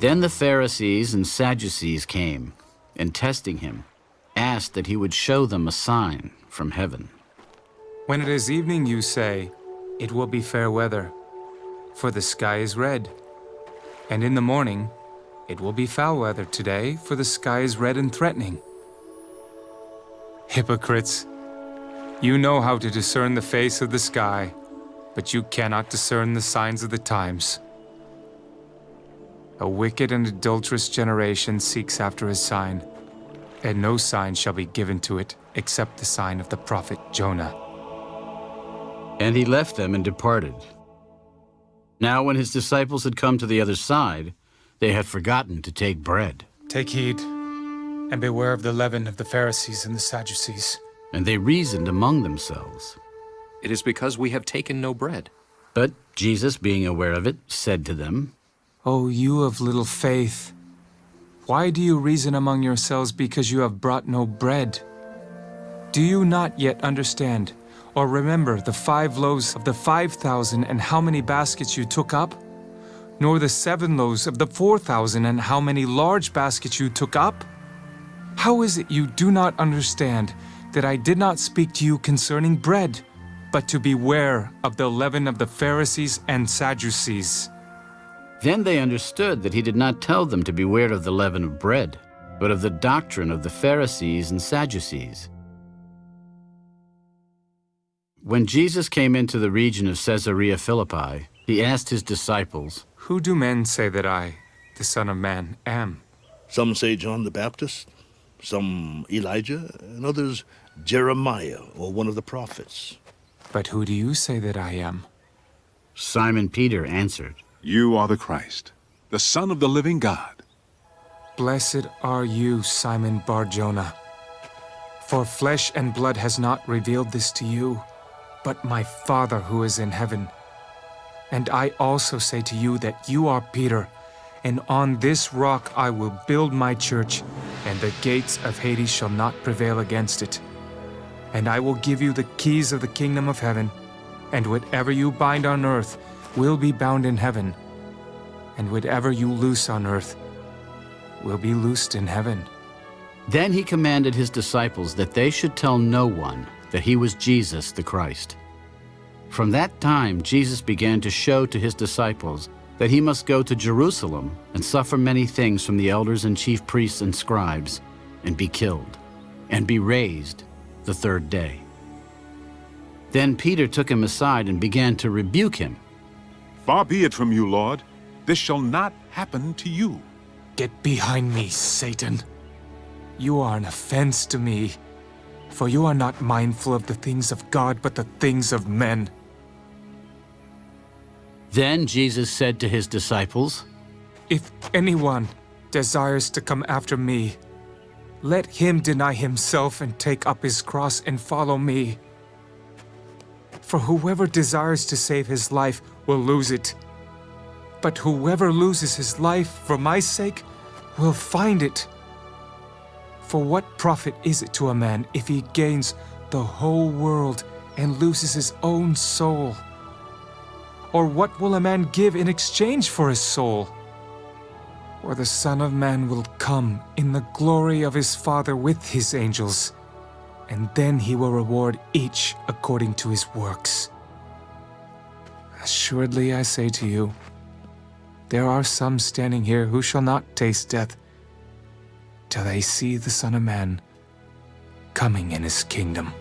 Then the Pharisees and Sadducees came, and testing him, asked that he would show them a sign from heaven. When it is evening, you say, It will be fair weather, for the sky is red. And in the morning, It will be foul weather today, for the sky is red and threatening. Hypocrites! You know how to discern the face of the sky, but you cannot discern the signs of the times. A wicked and adulterous generation seeks after a sign, and no sign shall be given to it except the sign of the prophet Jonah. And he left them and departed. Now when his disciples had come to the other side, they had forgotten to take bread. Take heed, and beware of the leaven of the Pharisees and the Sadducees. And they reasoned among themselves. It is because we have taken no bread. But Jesus, being aware of it, said to them, O you of little faith, why do you reason among yourselves because you have brought no bread? Do you not yet understand, or remember the five loaves of the five thousand and how many baskets you took up? Nor the seven loaves of the four thousand and how many large baskets you took up? How is it you do not understand that I did not speak to you concerning bread, but to beware of the leaven of the Pharisees and Sadducees? Then they understood that he did not tell them to beware of the leaven of bread, but of the doctrine of the Pharisees and Sadducees. When Jesus came into the region of Caesarea Philippi, he asked his disciples, Who do men say that I, the Son of Man, am? Some say John the Baptist, some Elijah, and others Jeremiah or one of the prophets. But who do you say that I am? Simon Peter answered, You are the Christ, the Son of the living God. Blessed are you, Simon Bar-Jonah. For flesh and blood has not revealed this to you, but my Father who is in heaven. And I also say to you that you are Peter, and on this rock I will build my church, and the gates of Hades shall not prevail against it. And I will give you the keys of the kingdom of heaven, and whatever you bind on earth will be bound in heaven, and whatever you loose on earth will be loosed in heaven. Then he commanded his disciples that they should tell no one that he was Jesus the Christ. From that time Jesus began to show to his disciples that he must go to Jerusalem and suffer many things from the elders and chief priests and scribes, and be killed, and be raised the third day. Then Peter took him aside and began to rebuke him. Far be it from you, Lord. This shall not happen to you. Get behind me, Satan. You are an offense to me, for you are not mindful of the things of God, but the things of men. Then Jesus said to his disciples, If anyone desires to come after me, let him deny himself and take up his cross and follow me. For whoever desires to save his life will lose it. But whoever loses his life for my sake will find it. For what profit is it to a man if he gains the whole world and loses his own soul? Or what will a man give in exchange for his soul? Or the Son of Man will come in the glory of his Father with his angels, and then he will reward each according to his works. Assuredly I say to you, there are some standing here who shall not taste death till they see the Son of Man coming in his kingdom.